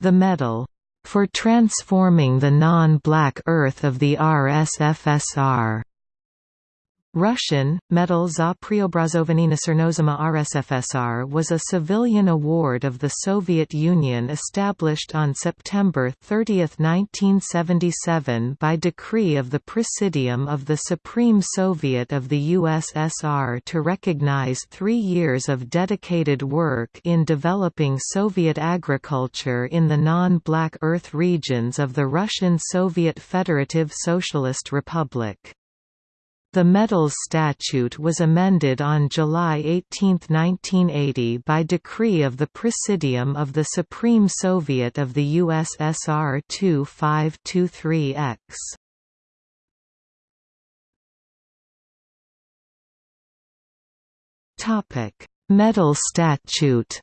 The medal, "...for transforming the non-black earth of the RSFSR." Russian, Medal za Preobrazovanie Nechernozemya RSFSR was a civilian award of the Soviet Union established on September 30, 1977 by decree of the Presidium of the Supreme Soviet of the USSR to recognize three years of dedicated work in developing Soviet agriculture in the non-Black Earth regions of the Russian Soviet Federative Socialist Republic. The medal's statute was amended on July 18, 1980 by decree of the Presidium of the Supreme Soviet of the USSR 2523-X. Medal statute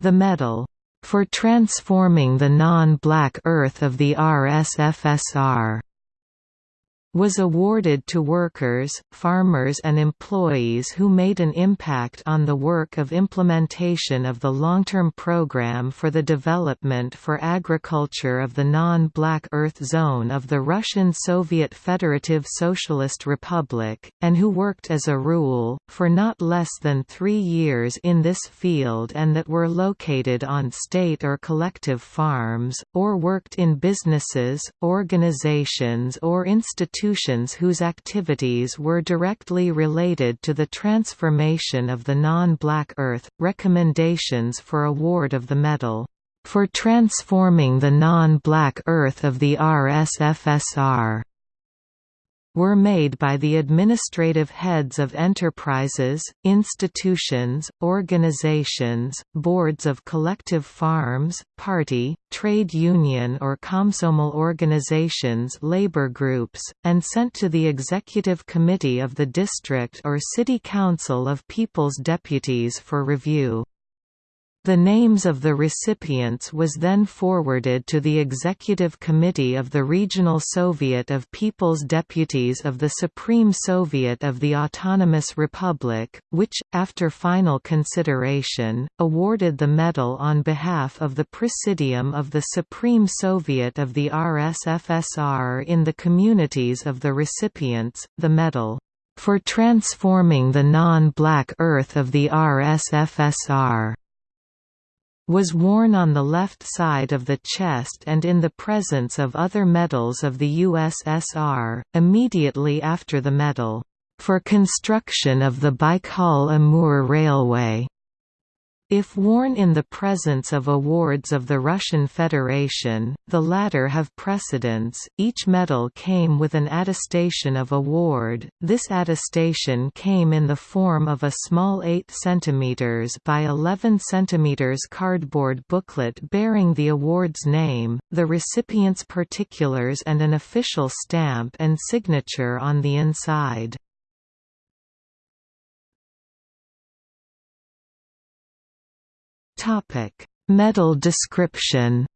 The medal for transforming the non-black earth of the RSFSR was awarded to workers, farmers and employees who made an impact on the work of implementation of the long-term program for the development for agriculture of the non-Black Earth Zone of the Russian Soviet Federative Socialist Republic, and who worked as a rule, for not less than three years in this field and that were located on state or collective farms, or worked in businesses, organizations or institutions institutions whose activities were directly related to the transformation of the non-Black Earth. Recommendations for award of the medal for transforming the non-Black Earth of the RSFSR were made by the administrative heads of enterprises, institutions, organizations, boards of collective farms, party, trade union or Komsomol organizations labor groups, and sent to the Executive Committee of the District or City Council of People's Deputies for review. The names of the recipients was then forwarded to the Executive Committee of the Regional Soviet of People's Deputies of the Supreme Soviet of the Autonomous Republic, which, after final consideration, awarded the medal on behalf of the Presidium of the Supreme Soviet of the RSFSR in the communities of the recipients, the medal for transforming the non-black earth of the RSFSR was worn on the left side of the chest and in the presence of other medals of the USSR, immediately after the medal, "...for construction of the Baikal-Amur Railway." If worn in the presence of awards of the Russian Federation, the latter have precedence. Each medal came with an attestation of award. This attestation came in the form of a small 8 cm by 11 cm cardboard booklet bearing the award's name, the recipient's particulars and an official stamp and signature on the inside. Topic: Medal description.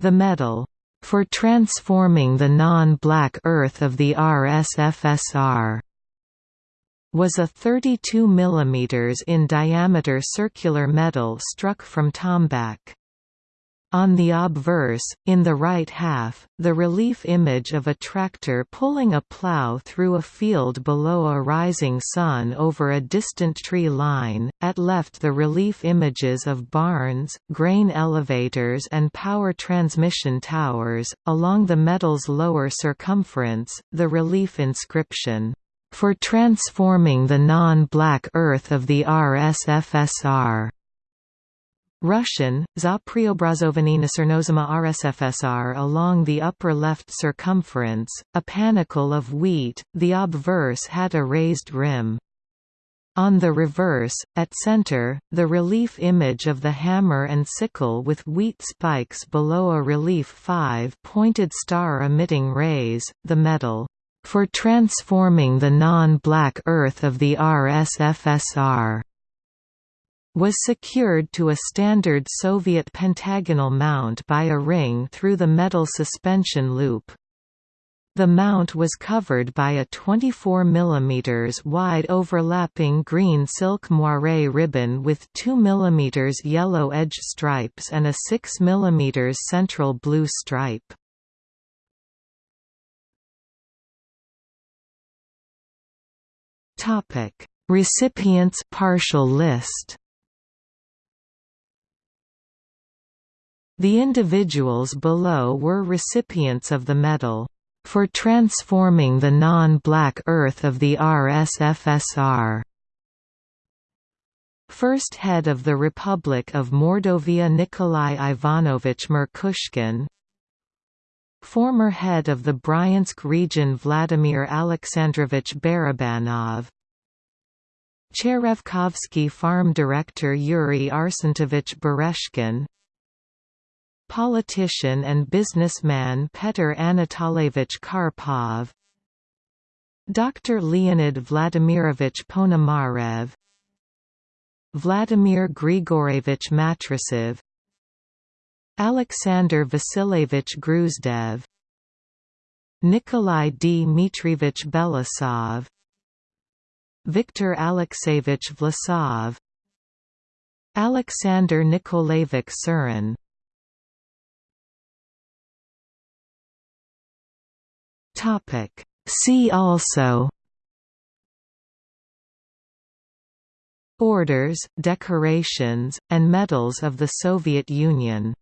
The medal for transforming the non-black earth of the RSFSR was a 32 mm in diameter circular medal struck from tombac. On the obverse, in the right half, the relief image of a tractor pulling a plow through a field below a rising sun over a distant tree line, at left the relief images of barns, grain elevators and power transmission towers, along the medal's lower circumference, the relief inscription, "...for transforming the non-black earth of the RSFSR." Russian, za Preobrazovanie Nechernozemya RSFSR along the upper left circumference, a panicle of wheat, the obverse had a raised rim. On the reverse, at center, the relief image of the hammer and sickle with wheat spikes below a relief five-pointed star emitting rays, the medal, "...for transforming the non-black earth of the RSFSR." Was secured to a standard Soviet pentagonal mount by a ring through the metal suspension loop. The mount was covered by a 24 mm wide overlapping green silk moire ribbon with 2 mm yellow edge stripes and a 6 mm central blue stripe. Recipients partial list The individuals below were recipients of the medal. For transforming the non-black Earth of the RSFSR. First head of the Republic of Mordovia Nikolai Ivanovich Merkushkin. Former head of the Bryansk region Vladimir Alexandrovich Barabanov. Cherevkovsky farm director Yuri Arsentovich Bereshkin Politician and businessman Petr Anatolievich Karpov Dr. Leonid Vladimirovich Ponomarev Vladimir Grigorievich Matrasov Alexander Vasilievich Gruzdev Nikolai Dmitrievich Belousov Viktor Alexeyevich Vlasov Alexander Nikolaevich Surin Topic. See also Orders, decorations, and medals of the Soviet Union